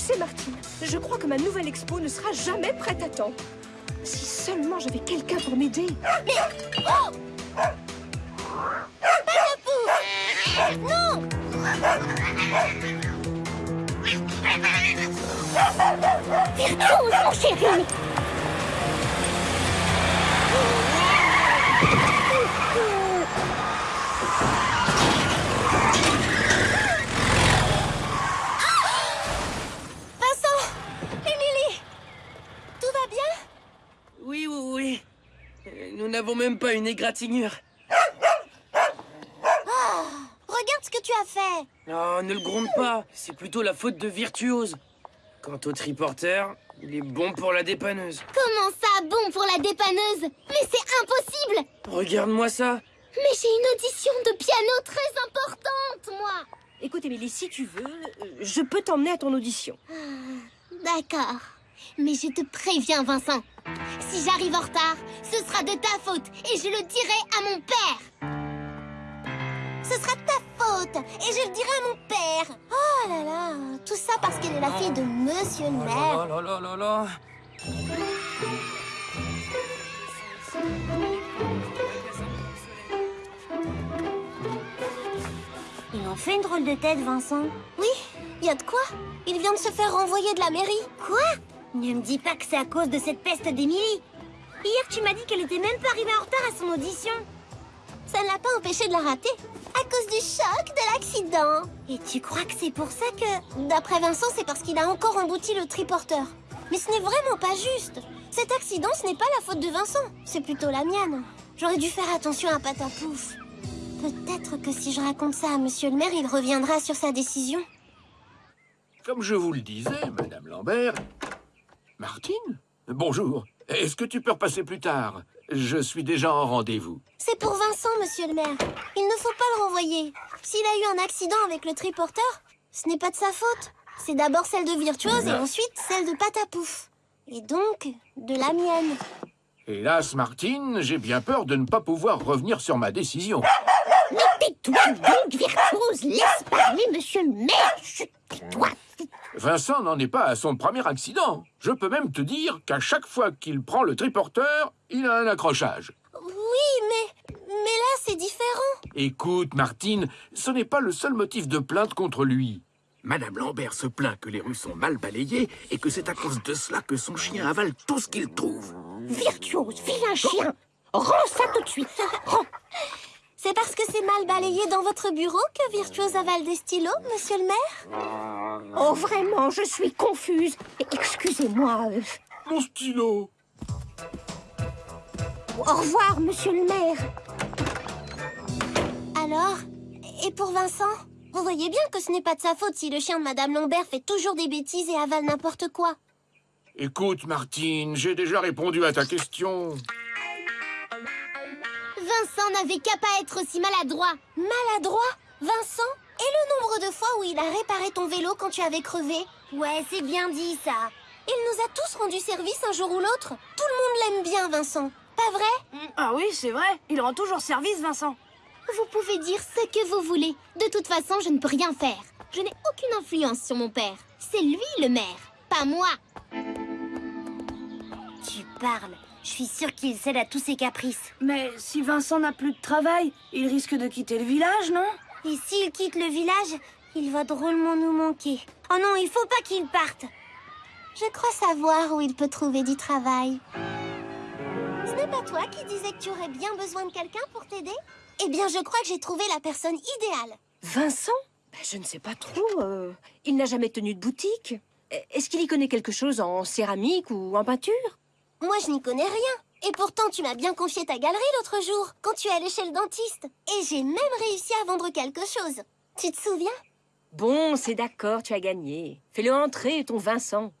sais, Martine, je crois que ma nouvelle expo ne sera jamais prête à temps. Si seulement j'avais quelqu'un pour m'aider. Non Virtuose, mon chéri Vincent Émilie Tout va bien Oui, oui, oui. Euh, Nous n'avons même pas une égratignure. Regarde ce que tu as fait Oh, ne le gronde pas. C'est plutôt la faute de Virtuose. Quant au triporteur, il est bon pour la dépanneuse. Comment ça, bon pour la dépanneuse? Mais c'est impossible Regarde-moi ça. Mais j'ai une audition de piano très importante, moi Écoute, Émilie, si tu veux, euh, je peux t'emmener à ton audition. D'accord. Mais je te préviens, Vincent. Si j'arrive en retard, ce sera de ta faute et je le dirai à mon père. Ce sera de ta faute et je le dirai à mon père. Oh là là, tout ça parce qu'elle est la fille de Monsieur le Oh maire. là là là là là. Il en fait une drôle de tête, Vincent. Oui, il y a de quoi? Il vient de se faire renvoyer de la mairie. Quoi? Ne me dis pas que c'est à cause de cette peste d'Émilie. Hier, tu m'as dit qu'elle était même pas arrivée en retard à son audition. Ça ne l'a pas empêché de la rater. À cause du choc de l'accident. Et tu crois que c'est pour ça que... D'après Vincent, c'est parce qu'il a encore embouti le triporteur. Mais ce n'est vraiment pas juste. Cet accident, ce n'est pas la faute de Vincent. C'est plutôt la mienne. J'aurais dû faire attention à Patapouf. Peut-être que si je raconte ça à Monsieur le maire, il reviendra sur sa décision. Comme je vous le disais, Madame Lambert... Martine Bonjour. Est-ce que tu peux repasser plus tard? Je suis déjà en rendez-vous. C'est pour Vincent, monsieur le maire. Il ne faut pas le renvoyer. S'il a eu un accident avec le triporteur, ce n'est pas de sa faute. C'est d'abord celle de Virtuose et ensuite celle de Patapouf. Et donc, de la mienne. Hélas, Martine, j'ai bien peur de ne pas pouvoir revenir sur ma décision. Tais-toi donc, Virtuose Laisse parler monsieur le maire Chut, tais-toi Vincent n'en est pas à son premier accident. Je peux même te dire qu'à chaque fois qu'il prend le triporteur, il a un accrochage. Oui, mais... Mais là, c'est différent. Écoute, Martine, ce n'est pas le seul motif de plainte contre lui. Madame Lambert se plaint que les rues sont mal balayées et que c'est à cause de cela que son chien avale tout ce qu'il trouve. Virtuose, vilain chien Rends ça tout de suite Rends C'est parce que c'est mal balayé dans votre bureau que Virtuose avale des stylos, monsieur le maire Oh, vraiment, je suis confuse. Excusez-moi. Mon stylo Au revoir, monsieur le maire. Alors Et pour Vincent? Vous voyez bien que ce n'est pas de sa faute si le chien de Madame Lambert fait toujours des bêtises et avale n'importe quoi. Écoute, Martine, j'ai déjà répondu à ta question. Vincent n'avait qu'à pas être aussi maladroit. Maladroit? Vincent? Et le nombre de fois où il a réparé ton vélo quand tu avais crevé? Ouais, c'est bien dit ça. Il nous a tous rendu service un jour ou l'autre. Tout le monde l'aime bien, Vincent. Pas vrai? Ah oui, c'est vrai. Il rend toujours service, Vincent. Vous pouvez dire ce que vous voulez. De toute façon, je ne peux rien faire. Je n'ai aucune influence sur mon père. C'est lui le maire, pas moi. Tu parles. Je suis sûre qu'il cède à tous ses caprices. Mais si Vincent n'a plus de travail, il risque de quitter le village, non? Et s'il quitte le village, il va drôlement nous manquer. Oh non, il faut pas qu'il parte. Je crois savoir où il peut trouver du travail. Ce n'est pas toi qui disais que tu aurais bien besoin de quelqu'un pour t'aider? Eh bien, je crois que j'ai trouvé la personne idéale. Vincent? Ben, Je ne sais pas trop. euh, il n'a jamais tenu de boutique. Est-ce qu'il y connaît quelque chose en céramique ou en peinture? Moi, je n'y connais rien. Et pourtant, tu m'as bien confié ta galerie l'autre jour, quand tu es allé chez le dentiste. Et j'ai même réussi à vendre quelque chose. Tu te souviens? Bon, c'est d'accord, tu as gagné. Fais-le entrer, ton Vincent.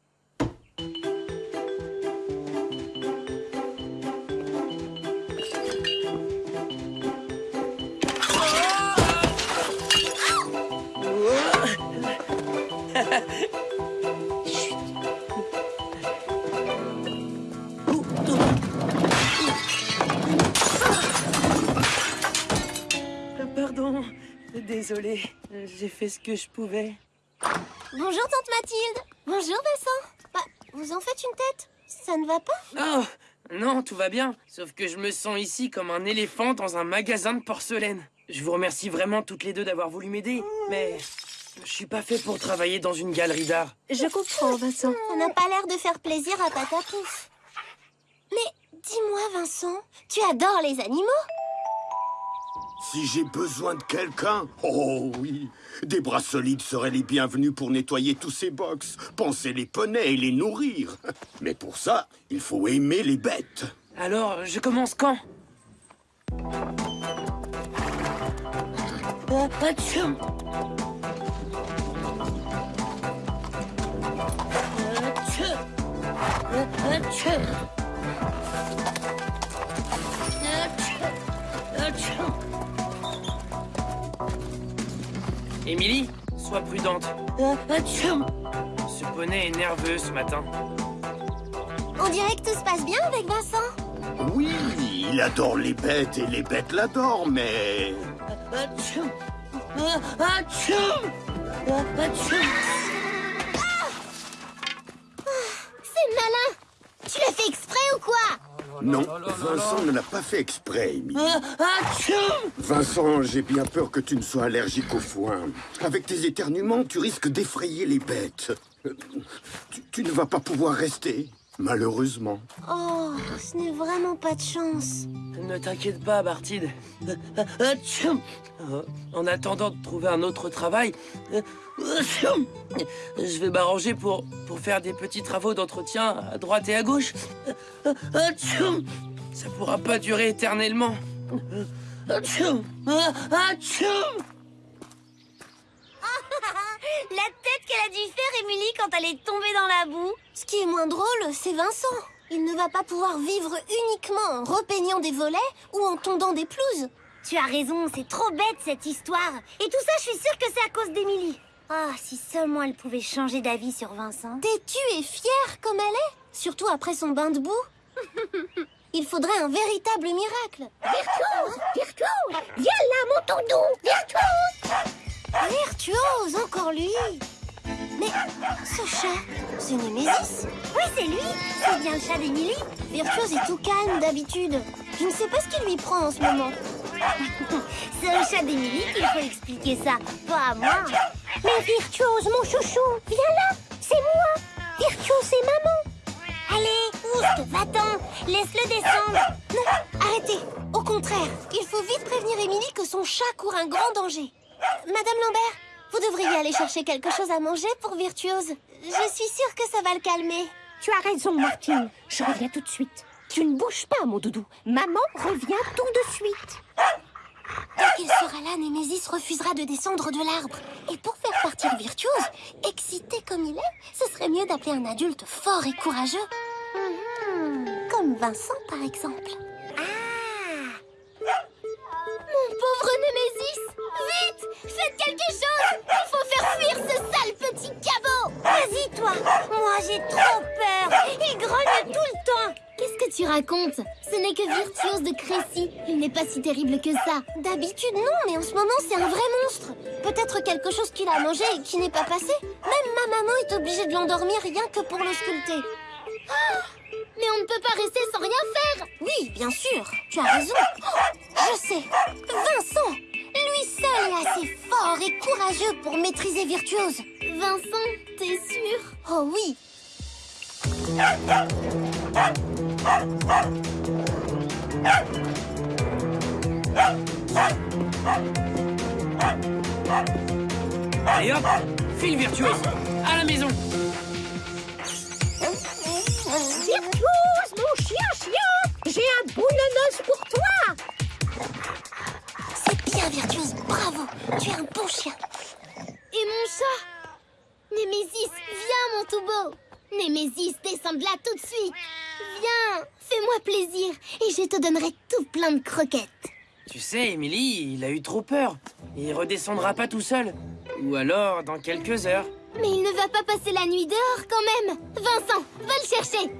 J'ai fait ce que je pouvais. Bonjour, tante Mathilde. Bonjour, Vincent. Bah, vous en faites une tête Ça ne va pas Oh Non, tout va bien. Sauf que je me sens ici comme un éléphant dans un magasin de porcelaine. Je vous remercie vraiment toutes les deux d'avoir voulu m'aider, mais je suis pas fait pour travailler dans une galerie d'art. Je comprends, Vincent. Ça n'a pas l'air de faire plaisir à Patapouf. Mais dis-moi, Vincent, tu adores les animaux Si j'ai besoin de quelqu'un, oh oui, des bras solides seraient les bienvenus pour nettoyer tous ces box, penser les poneys et les nourrir. Mais pour ça, il faut aimer les bêtes. Alors, je commence quand? Euh. Euh. Émilie, sois prudente. Euh, atchoum. Ce poney est nerveux ce matin. On dirait que tout se passe bien avec Vincent. Oui, il adore les bêtes et les bêtes l'adorent, mais... Euh. Euh. C'est malin Tu l'as fait exprès ou quoi? Non, Vincent ne l'a pas fait exprès, Amy. Euh, atchoum. Vincent, j'ai bien peur que tu ne sois allergique au foin. Avec tes éternuements, tu risques d'effrayer les bêtes. Euh, Tu, tu ne vas pas pouvoir rester, malheureusement. Oh, ce n'est vraiment pas de chance. Ne t'inquiète pas, Bartide. Euh, En attendant de trouver un autre travail, je vais m'arranger pour, pour faire des petits travaux d'entretien à droite et à gauche. Ça pourra pas durer éternellement. La tête qu'elle a dû faire, Émilie, quand elle est tombée dans la boue. Ce qui est moins drôle, c'est Vincent. Il ne va pas pouvoir vivre uniquement en repeignant des volets ou en tondant des pelouses. Tu as raison, c'est trop bête cette histoire. Et tout ça, je suis sûre que c'est à cause d'Émilie. Ah, si seulement elle pouvait changer d'avis sur Vincent. Têtue et fière comme elle est, surtout après son bain de boue? Il faudrait un véritable miracle. Virtuose Virtuose Viens là, mon tonton Virtuose Virtuose, encore lui. Mais ce chat, c'est Némésis Oui, c'est lui. C'est bien le chat d'Émilie. Virtuose est tout calme d'habitude. Je ne sais pas ce qui lui prend en ce moment. c'est au chat d'Émilie qu'il faut expliquer ça, pas à moi. Mais Virtuose, mon chouchou, viens là. C'est moi. Virtuose, c'est maman. Allez, oust, va-t'en. Laisse-le descendre. Non, arrêtez. Au contraire, il faut vite prévenir Émilie que son chat court un grand danger. Madame Lambert, vous devriez aller chercher quelque chose à manger pour Virtuose. Je suis sûre que ça va le calmer. Tu as raison, Martine. Je reviens tout de suite. Tu ne bouges pas, mon doudou. Maman revient tout de suite. Dès qu'il sera là, Némésis refusera de descendre de l'arbre. Et pour faire partir Virtuose, excité comme il est, ce serait mieux d'appeler un adulte fort et courageux. Mhm. Comme Vincent, par exemple. Faites quelque chose Il faut faire fuir ce sale petit cabot Vas-y, toi Moi, j'ai trop peur Il grogne tout le temps Qu'est-ce que tu racontes? Ce n'est que Virtuose de Crécy. Il n'est pas si terrible que ça. D'habitude, non, mais en ce moment, c'est un vrai monstre. Peut-être quelque chose qu'il a mangé et qui n'est pas passé. Même ma maman est obligée de l'endormir rien que pour le sculpter. Ah mais on ne peut pas rester sans rien faire Oui, bien sûr, tu as raison. Je sais, Vincent seul est assez fort et courageux pour maîtriser Virtuose. Vincent, t'es sûr? Oh oui Allez hop, file virtuose. À la maison. Tu es un bon chien. Et mon chat. Némésis, viens, mon tout beau. Némésis, descends de là tout de suite. Viens, fais-moi plaisir et je te donnerai tout plein de croquettes. Tu sais, Émilie, il a eu trop peur. Il redescendra pas tout seul. Ou alors dans quelques heures. Mais il ne va pas passer la nuit dehors quand même. Vincent, va le chercher.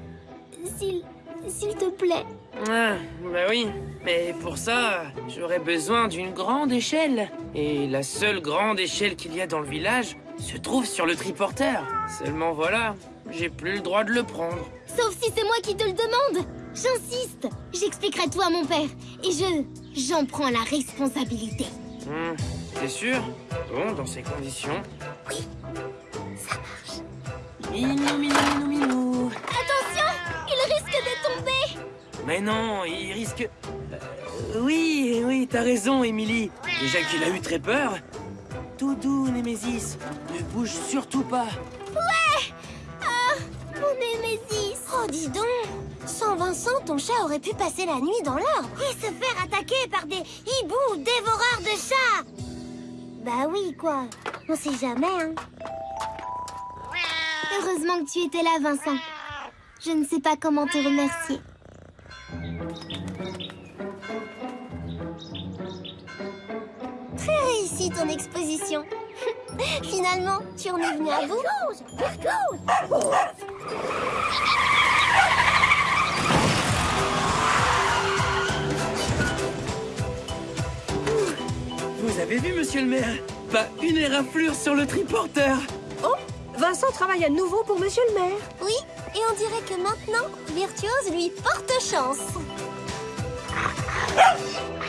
S'il... s'il te plaît Ah, bah oui. Mais pour ça, j'aurais besoin d'une grande échelle. Et la seule grande échelle qu'il y a dans le village, se trouve sur le triporteur. Seulement voilà, j'ai plus le droit de le prendre. Sauf si c'est moi qui te le demande. J'insiste. J'expliquerai tout à mon père. Et je... J'en prends la responsabilité. Hmm, T'es sûr? Bon, dans ces conditions. Oui, ça marche. Minou, minou, minou, minou. Mais non, il risque... Euh, oui, oui, t'as raison, Émilie. Déjà qu'il a eu très peur. Tout doux, Némésis. Ne bouge surtout pas. Mon Némésis Oh, dis donc Sans Vincent, ton chat aurait pu passer la nuit dans l'arbre Et se faire attaquer par des hiboux dévoreurs de chats Bah oui, quoi On sait jamais, hein Heureusement que tu étais là, Vincent. Je ne sais pas comment te remercier. Très réussi ton exposition. Finalement, tu en es venu à bout. Vous avez vu, monsieur le maire Pas une éraflure sur le triporteur. Oh, Vincent travaille à nouveau pour monsieur le maire. Oui, et on dirait que maintenant, Virtuose lui porte chance. Yes!